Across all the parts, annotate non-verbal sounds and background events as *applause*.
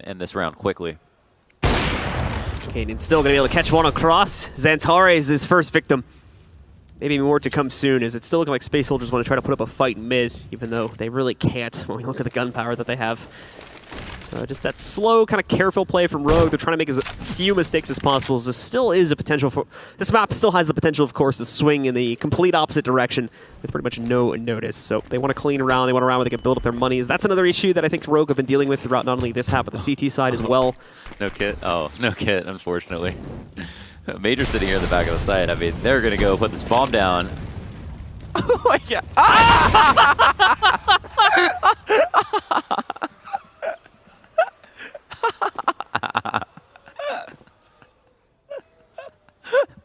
end this round quickly. Cadian's still going to be able to catch one across. Xantares is his first victim. Maybe more to come soon, as it's still looking like Space Soldiers want to try to put up a fight in mid, even though they really can't when we look at the gun power that they have. So just that slow, kind of careful play from Rogue. They're trying to make as few mistakes as possible. This still is a potential for... This map still has the potential, of course, to swing in the complete opposite direction with pretty much no notice. So they want to clean around. They want around where they can build up their monies. That's another issue that I think Rogue have been dealing with throughout not only this half, but the CT side as well. No kit. Oh, no kit, unfortunately. *laughs* Major sitting here in the back of the site. I mean, they're going to go put this bomb down. *laughs* Oh my *laughs*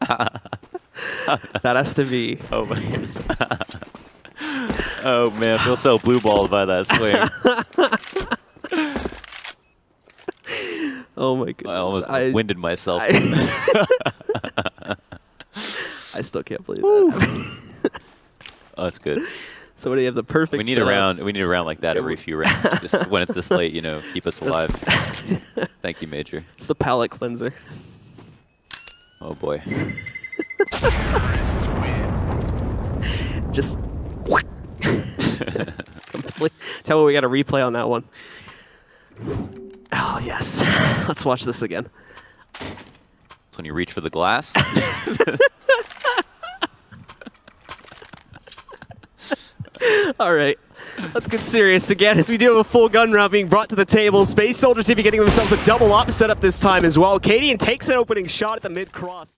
*laughs* that has to be. Oh my. *laughs* oh man, I feel so blue balled by that swing. oh my goodness. I almost I, winded myself. I, *laughs* I still can't believe that. oh, that's good. So what do you have the perfect. We need setup. a round. We need a round like that every few rounds. Just when it's this late, you know, keep us alive. Thank you, Major. It's the palate cleanser. Oh boy. *laughs* Just. *laughs* Tell me we got a replay on that one. Oh yes, *laughs* let's watch this again. It's when you reach for the glass. *laughs* All right, let's get serious again as we do have a full gun round being brought to the table. Space Soldier TV getting themselves a double up setup this time as well. Cadian takes an opening shot at the mid cross.